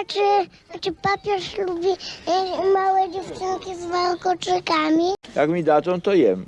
A czy, a czy papież lubi e, małe dziewczynki z warkoczykami? Jak mi dadzą, to jem.